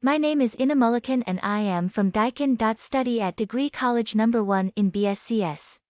My name is Ina Mulliken, and I am from Study at Degree College Number 1 in BSCS.